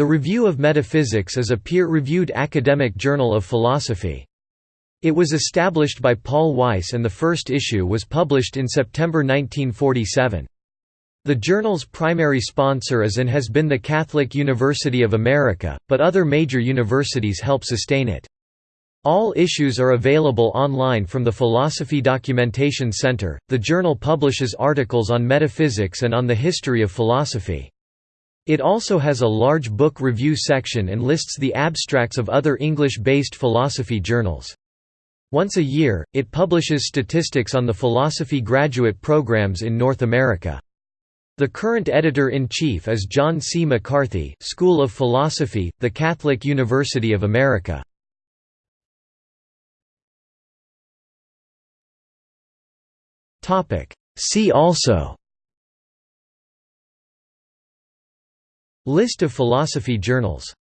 The Review of Metaphysics is a peer-reviewed academic journal of philosophy. It was established by Paul Weiss and the first issue was published in September 1947. The journal's primary sponsor is and has been the Catholic University of America, but other major universities help sustain it. All issues are available online from the Philosophy Documentation Center. The journal publishes articles on metaphysics and on the history of philosophy. It also has a large book review section and lists the abstracts of other English-based philosophy journals. Once a year, it publishes statistics on the philosophy graduate programs in North America. The current editor-in-chief is John C. McCarthy, School of Philosophy, the Catholic University of America. See also List of philosophy journals